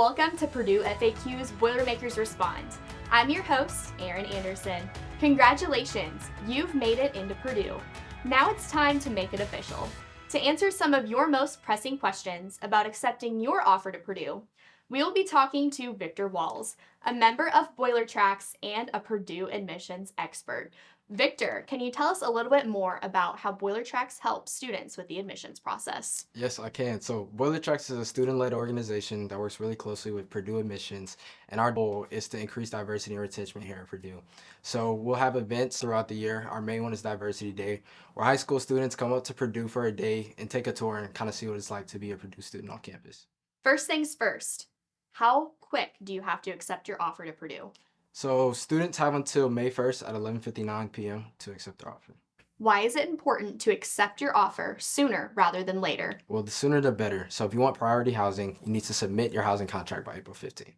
Welcome to Purdue FAQ's Boilermakers Respond. I'm your host, Erin Anderson. Congratulations, you've made it into Purdue. Now it's time to make it official. To answer some of your most pressing questions about accepting your offer to Purdue, we will be talking to Victor Walls, a member of Boiler Tracks and a Purdue admissions expert. Victor, can you tell us a little bit more about how Boiler Tracks helps students with the admissions process? Yes, I can. So Boiler Tracks is a student-led organization that works really closely with Purdue admissions, and our goal is to increase diversity and retention here at Purdue. So we'll have events throughout the year. Our main one is Diversity Day, where high school students come up to Purdue for a day and take a tour and kind of see what it's like to be a Purdue student on campus. First things first, how quick do you have to accept your offer to Purdue? So students have until May 1st at 11.59 p.m. to accept their offer. Why is it important to accept your offer sooner rather than later? Well, the sooner the better. So if you want priority housing, you need to submit your housing contract by April 15th.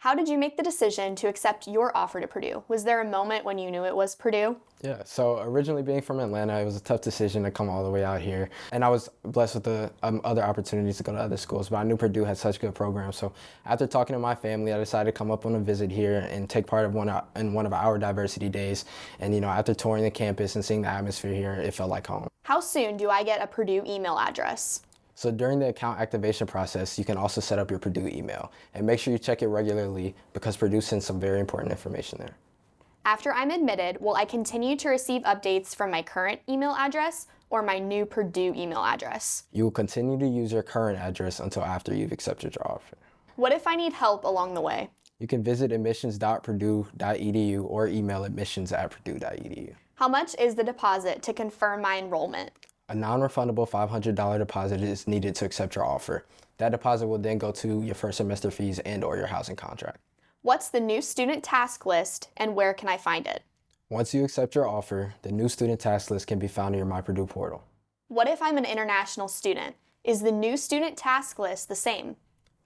How did you make the decision to accept your offer to Purdue? Was there a moment when you knew it was Purdue? Yeah, so originally being from Atlanta, it was a tough decision to come all the way out here. And I was blessed with the um, other opportunities to go to other schools, but I knew Purdue had such good programs. So after talking to my family, I decided to come up on a visit here and take part of one in one of our diversity days. And you know, after touring the campus and seeing the atmosphere here, it felt like home. How soon do I get a Purdue email address? So during the account activation process, you can also set up your Purdue email and make sure you check it regularly because Purdue sends some very important information there. After I'm admitted, will I continue to receive updates from my current email address or my new Purdue email address? You will continue to use your current address until after you've accepted your offer. What if I need help along the way? You can visit admissions.purdue.edu or email admissions at purdue.edu. How much is the deposit to confirm my enrollment? A non-refundable $500 deposit is needed to accept your offer. That deposit will then go to your first semester fees and or your housing contract. What's the new student task list and where can I find it? Once you accept your offer, the new student task list can be found in your My Purdue portal. What if I'm an international student? Is the new student task list the same?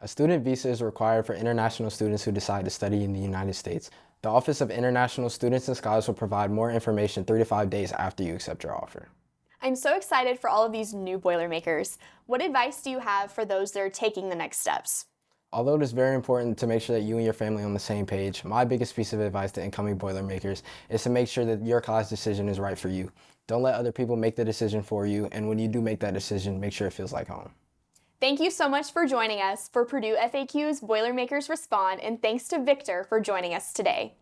A student visa is required for international students who decide to study in the United States. The Office of International Students and Scholars will provide more information three to five days after you accept your offer. I'm so excited for all of these new Boilermakers. What advice do you have for those that are taking the next steps? Although it is very important to make sure that you and your family are on the same page, my biggest piece of advice to incoming Boilermakers is to make sure that your college decision is right for you. Don't let other people make the decision for you, and when you do make that decision, make sure it feels like home. Thank you so much for joining us for Purdue FAQ's Boilermakers Respond, and thanks to Victor for joining us today.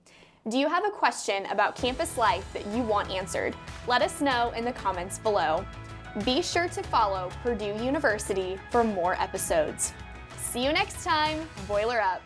Do you have a question about campus life that you want answered? Let us know in the comments below. Be sure to follow Purdue University for more episodes. See you next time, Boiler Up!